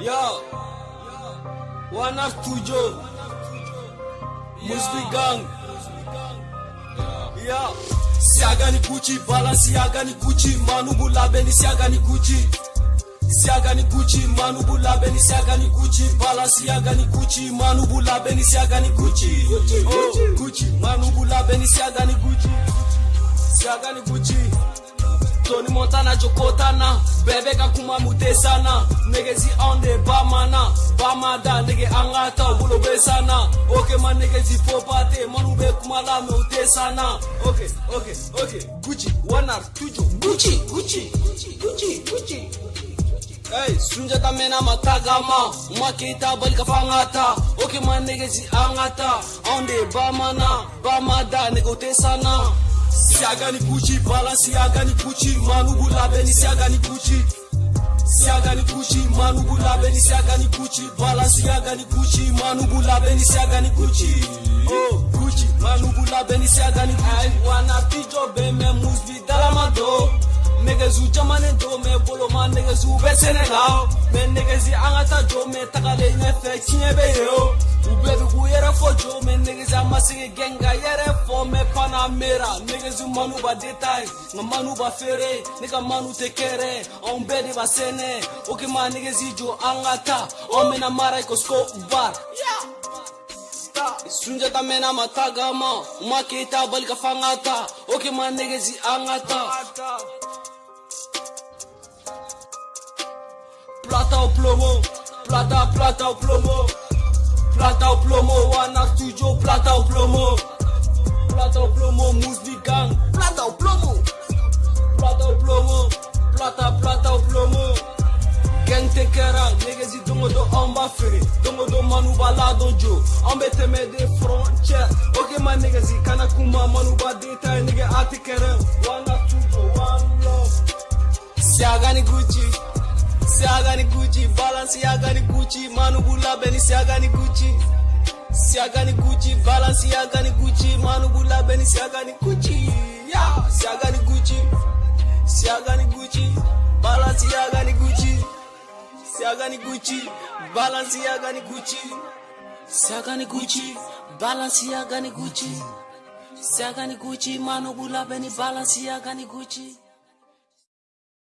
Yo, one of two Joe, Musli Gang. Yo, kuchi Gucci, Balenciagani Gucci, Manu Bulabeni kuchi Gucci. Siagani Gucci, Manu Bulabeni siagani Gucci, Balenciagani Gucci, Manu Bulabeni siagani Gucci. Gucci, oh, Gucci, Manu Bulabeni siagani kuchi Siagani kuchi. joni montana jokotana bɛɛ ka kuma mutesana negezi anw de bamana bamada nege an ka ta u bolo be sana oke ma negezi fopate manu be kuma lamɛ u te sana ok ok ok guci wanar tujo guci guci guci guci Hey, sunjata mena matagama makita bali kafangata oke ma negezi an ka ta anw de bamana bamada nege u te sana siakani kuchi bala siakani kuchi manugu labeni siakani kuchi siakani kuchi manugu labeni siakani kuchi bala siakani kuchi manugu labeni siakani kuchi kuchi oh, manugu labeni siakani kuchi wana pijo beme muzi dalama do negezu jamane do me bolo ma negezu be senegal me negezi angata jo me tagale ɲɛfɛ tiɲɛ be yeo u bɛ bi k'u yɛrɛ fɔ jo me masigi gɛn ka yɛrɛ fɔ mɛ panamera negezi manu ba detaye nka manu ba feere ne ka manu tɛ kɛrɛ anw bɛɛ de ba sɛnɛ o ke ma negezi jɔ an ka ta anw bena mara ikosko bar sunjata mɛnna ma tagama u ma keyita bali ka fan ka ta o ke ma negezi an ka ta plata o plomo plata plata o plomo Plata o plomo, Ana Studio, plata o plomo Plata o plomo, Musli Plata o plomo Plata o plomo Plata, plata o plomo Gang te kɛra negezi dongo do amba fere, feere dongo don manuba la jo anw de frontier. Ok kɛ ma negezi kana kuma manu ba ta ye ati kera. tɛ kɛrɛ one na two to one love siaga ni gucci Siaga ni Gucci, Balenciaga ni Gucci, Manu Bulabe ni siaga ni Gucci. Siaga ni Gucci, Balenciaga ni Gucci, Manu Bulabe ni siaga ni Gucci. Yeah, siaga ni Gucci. Siaga ni Gucci, Balenciaga ni Gucci. Siaga ni Gucci, Balenciaga ni Gucci. Siaga ni Gucci, Balenciaga ni Gucci. Siaga ni Gucci, Manu Bulabe ni Balenciaga ni Gucci.